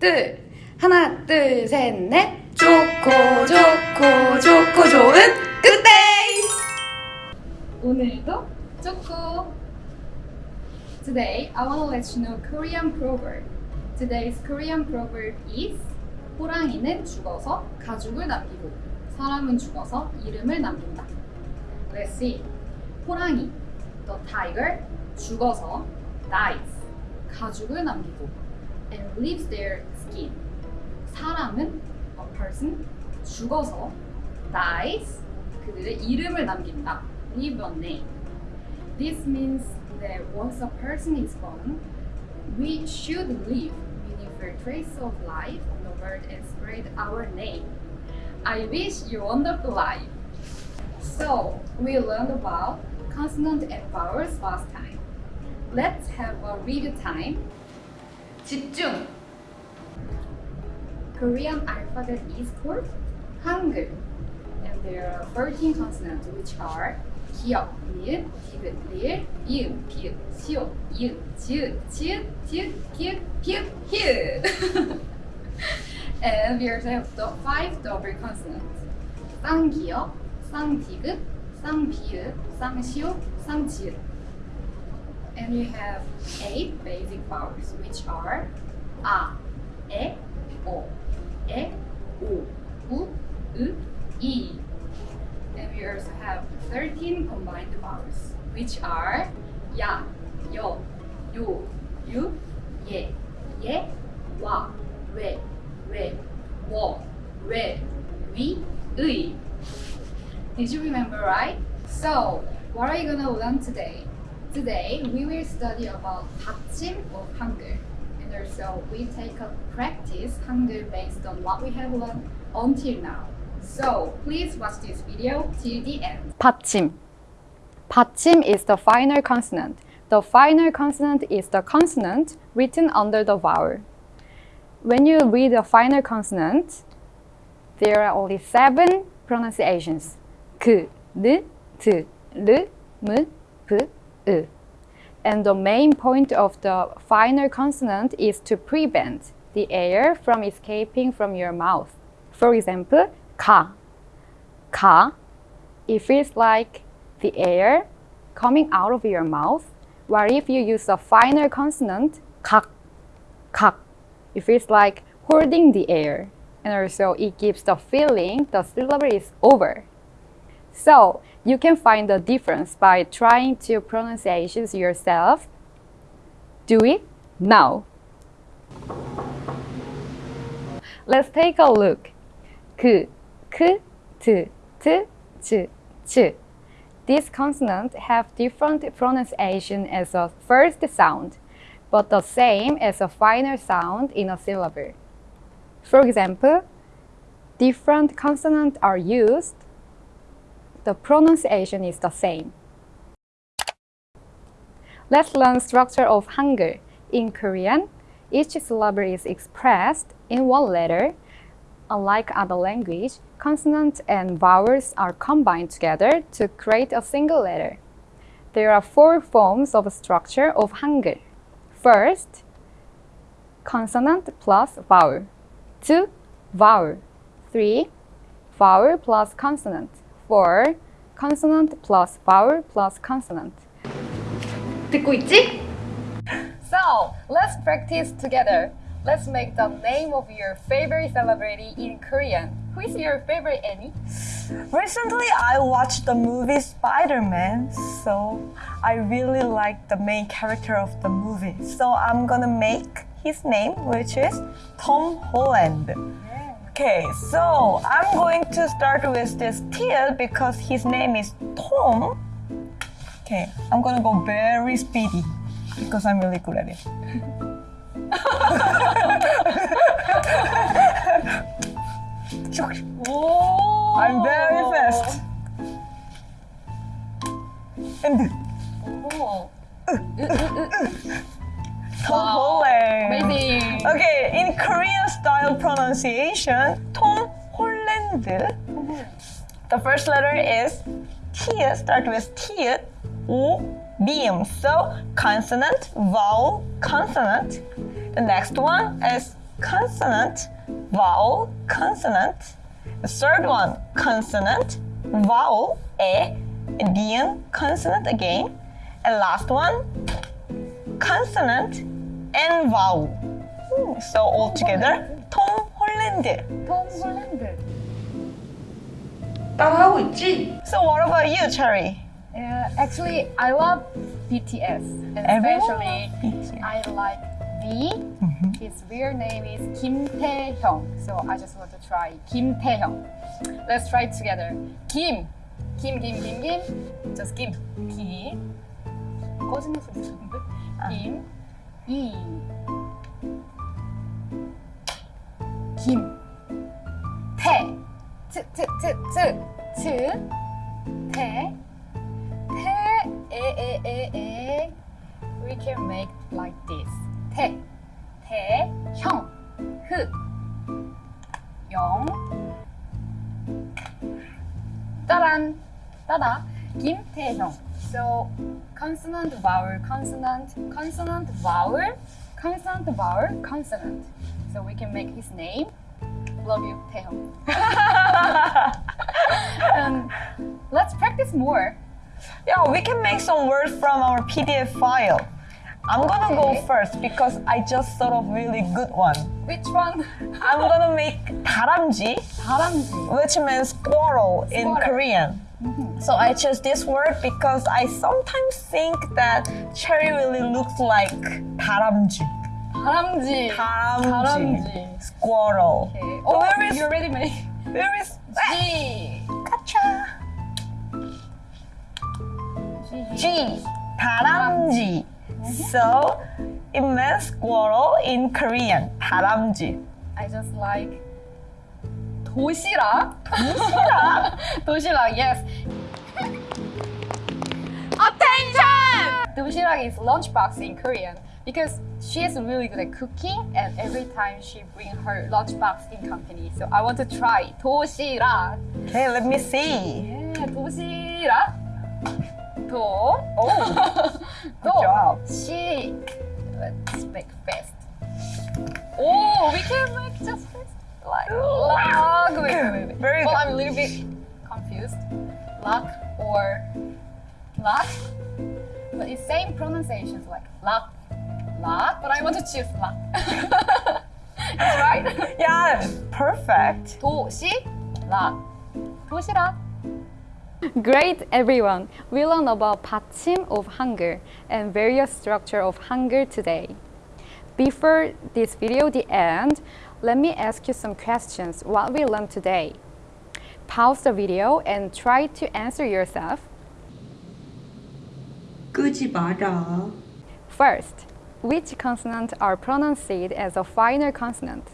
둘 하나 둘 셋 넷 좋고 좋고 좋고 좋은 굿데이 오늘도 좋고 Today I want to let you know Korean proverb Today's Korean proverb is 호랑이는 죽어서 가죽을 남기고 사람은 죽어서 이름을 남긴다 Let's see 호랑이 The tiger 죽어서 dies 가죽을 남기고 and leaves their skin 사람은 a person 죽어서 dies 그들의 이름을 남긴다 leave a name This means that once a person is gone we should leave meaningful trace of life on the world and spread our name I wish you wonderful life So we learned about consonant and vowels last time Let's have a review time. 집중! Korean alphabet is called Hangul. And there are 13 consonants which are 기역, 니은, 디귿, 리을, 이응, 비읍, 시옷, 이응, 지읒, 지읒, 디귿, 기역, 비읍, 히읗. and we also have the five double consonants. 쌍기역, 쌍디귿, 쌍비읍, 쌍시옷, 쌍지읒. and you have eight basic vowels, which are a, e, o, e, o, u, u, i. And we also have 13 combined vowels, which are ya, yo, yo, yu, ye, ye, wa, we, we, wo, we, we, ui. Did you remember right? So, what are you gonna learn today? Today, we will study about 받침 of Hangul. And also, we take a practice Hangul based on what we have learned until now. So, please watch this video till the end. 받침. 받침 is the final consonant. The final consonant is the consonant written under the vowel. When you read the final consonant, there are only seven pronunciations. 그, 느, 드, 르, 무, 브, 으. And the main point of the final consonant is to prevent the air from escaping from your mouth. For example, ka. Ka. It feels like the air coming out of your mouth, while if you use a final consonant, kak, kak, it feels like holding the air. And also, it gives the feeling the syllable is over. So you can find the difference by trying to pronunciations yourself. Do it now. Let's take a look. K, k, t, t, t, t. These consonants have different pronunciation as a first sound, but the same as a final sound in a syllable. For example, different consonants are used the pronunciation is the same. Let's learn structure of Hangul. In Korean, each syllable is expressed in one letter. Unlike other language, consonants and vowels are combined together to create a single letter. There are four forms of structure of Hangul. First, consonant plus vowel. Two, vowel. Three, vowel plus consonant for consonant plus vowel plus consonant. 듣고 있지? So, let's practice together. Let's make the name of your favorite celebrity in Korean. Who is your favorite Annie? Recently, I watched the movie Spider-Man, so I really like the main character of the movie. So I'm gonna make his name, which is Tom Holland. Okay, so I'm going to start with this Till because his name is Tom. Okay, I'm gonna go very speedy because I'm really good at it. pronunciation, Tom Holland. The first letter is T, start with T, O, beam. So consonant, vowel, consonant. The next one is consonant, vowel, consonant. The third one, consonant, vowel, a, 은, consonant again. And last one, consonant and vowel. Hmm, So all together, 톰 홀랜드. 톰 홀랜드. 따라하고 있지? So what about you, Cherry? Uh, actually, I love BTS, and Everyone especially loves BTS. I like V. His real name is Kim Taehyung, so I just want to try Kim Taehyung. Let's try it together. Kim, Kim, Kim, Kim, Kim. Just Kim. Kim. 꺼지는 소리 들리는데? Kim. E. 김. 태. 트, 트, 트, 트. 트. 태. 태, 에, 에, 에, 에. We can make like this. 태, 태, 형, 흑, 영, 따란, 따다, 김태형. So consonant, vowel, consonant, consonant, vowel, consonant, vowel, consonant. So we can make his name. Love you, 태형. and let's practice more. Yeah, we can make some words from our PDF file. I'm gonna Okay. go first because I just thought of really good one. Which one? I'm gonna make 다람쥐, 다람쥐. which means squirrel in Squirrel. Korean. So I chose this word because I sometimes think that cherry really looks like 다람쥐. 다람쥐. 다람쥐. 다람쥐. Squirrel. Okay. Oh, Oh, where is you already made where is G. Gotcha. G. G. 다람쥐. So it means squirrel in Korean. 다람쥐. I just like 도시락. 도시락? 도시락. Yes. Attention! 도시락 is lunchbox in Korean because she is really good at cooking and every time she bring her lunchbox in company. So I want to try 도시락. Okay, let me see. Yeah, 도시락. 도. Oh, 도. job. 시. Let's make fast. Oh, we can make just fast. like luck. Wait, wait, wait. Very well, I'm a little bit confused. Luck or luck, but it's same pronunciations like luck, luck. But I want to choose luck. That's right. Yeah, perfect. 도시 락 도시락. Great everyone! We learned about 받침 of Hangul and various structure of Hangul today. Before this video, the end, let me ask you some questions what we learned today. Pause the video and try to answer yourself. First, which consonant are pronounced as a final consonant?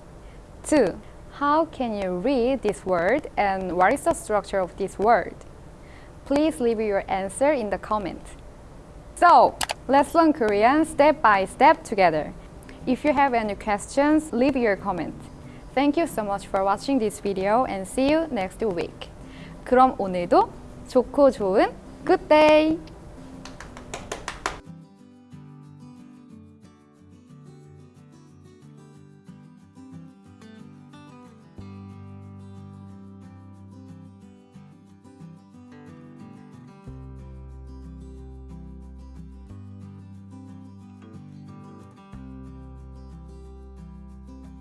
2. How can you read this word and what is the structure of this word? Please leave your answer in the comment. So, let's learn Korean step by step together. If you have any questions, leave your comment. Thank you so much for watching this video and see you next week. 그럼 오늘도 좋고 좋은 good day!